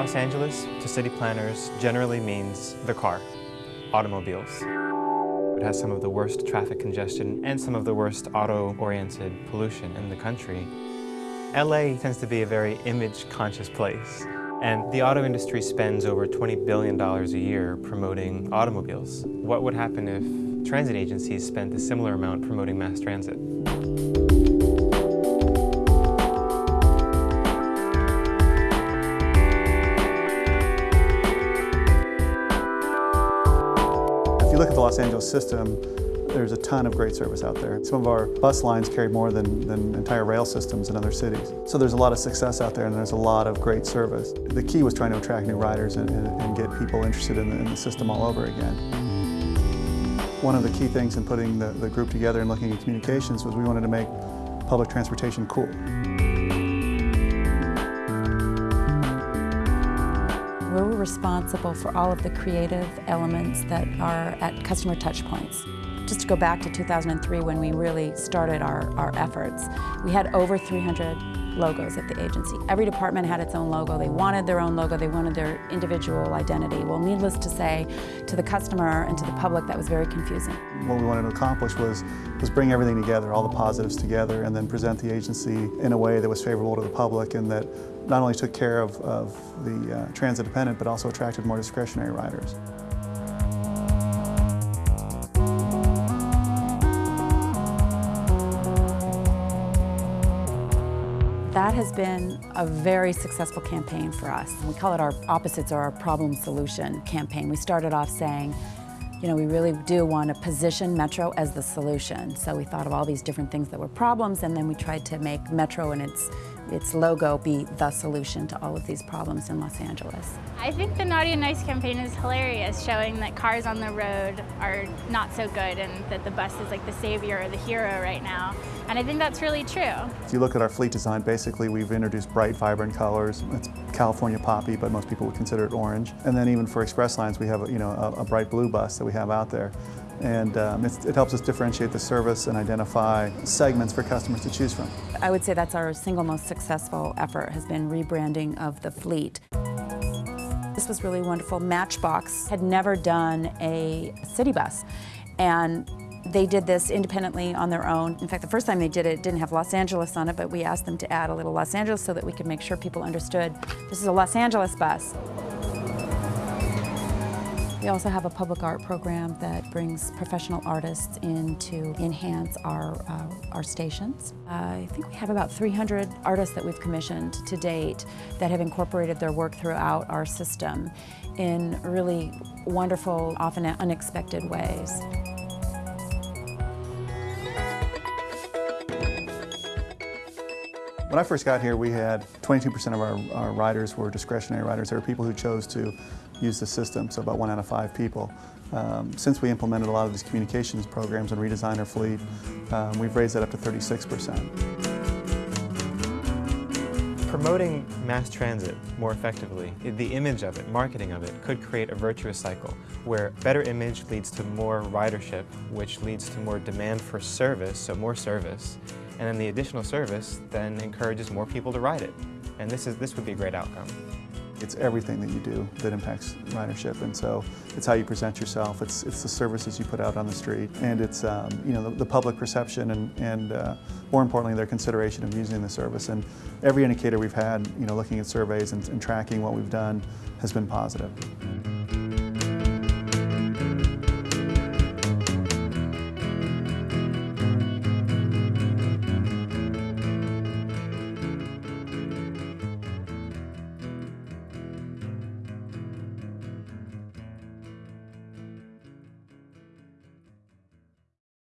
Los Angeles, to city planners, generally means the car, automobiles. It has some of the worst traffic congestion and some of the worst auto-oriented pollution in the country. LA tends to be a very image-conscious place, and the auto industry spends over $20 billion a year promoting automobiles. What would happen if transit agencies spent a similar amount promoting mass transit? Look at the Los Angeles system, there's a ton of great service out there. Some of our bus lines carry more than, than entire rail systems in other cities. So there's a lot of success out there and there's a lot of great service. The key was trying to attract new riders and, and, and get people interested in the, in the, system all over again. One of the key things in putting the, the group together and looking at communications was we wanted to make public transportation cool. We're responsible for all of the creative elements that are at customer touchpoints. Just to go back to 2003 when we really started our, our efforts, we had over 300 logos at the agency. Every department had its own logo. They wanted their own logo. They wanted their individual identity. Well, needless to say, to the customer and to the public, that was very confusing. What we wanted to accomplish was, was bring everything together, all the positives together, and then present the agency in a way that was favorable to the public and that not only took care of, of the uh, transit dependent, but also attracted more discretionary riders. Has been a very successful campaign for us. We call it our opposites or our problem solution campaign. We started off saying, you know, we really do want to position Metro as the solution. So we thought of all these different things that were problems and then we tried to make Metro and its, its logo be the solution to all of these problems in Los Angeles. I think the Naughty and Nice campaign is hilarious, showing that cars on the road are not so good and that the bus is like the savior or the hero right now. And I think that's really true. If you look at our fleet design, basically we've introduced bright, vibrant colors. It's California poppy, but most people would consider it orange. And then even for express lines, we have a, you know, a, a bright blue bus that we have out there. And um, it helps us differentiate the service and identify segments for customers to choose from. I would say that's our single most successful effort has been rebranding of the fleet. This was really wonderful. Matchbox had never done a city bus. And they did this independently on their own. In fact, the first time they did it, it didn't have Los Angeles on it, but we asked them to add a little Los Angeles so that we could make sure people understood this is a Los Angeles bus. We also have a public art program that brings professional artists in to enhance our, uh, our stations. Uh, I think we have about 300 artists that we've commissioned to date that have incorporated their work throughout our system in really wonderful, often unexpected ways. When I first got here, we had 22% of our, our riders were discretionary riders. There were people who chose to use the system, so about one out of five people. Um, since we implemented a lot of these communications programs and redesigned our fleet, um, we've raised that up to 36%. Promoting mass transit more effectively, the image of it, marketing of it, could create a virtuous cycle where better image leads to more ridership, which leads to more demand for service, so more service, and then the additional service then encourages more people to ride it. And this, is, this would be a great outcome. It's everything that you do that impacts ridership, and so it's how you present yourself, it's, it's the services you put out on the street, and it's um, you know the, the, public perception and, and uh, more importantly their consideration of using the service. And every indicator we've had, you know, looking at surveys and, and tracking what we've done has been positive.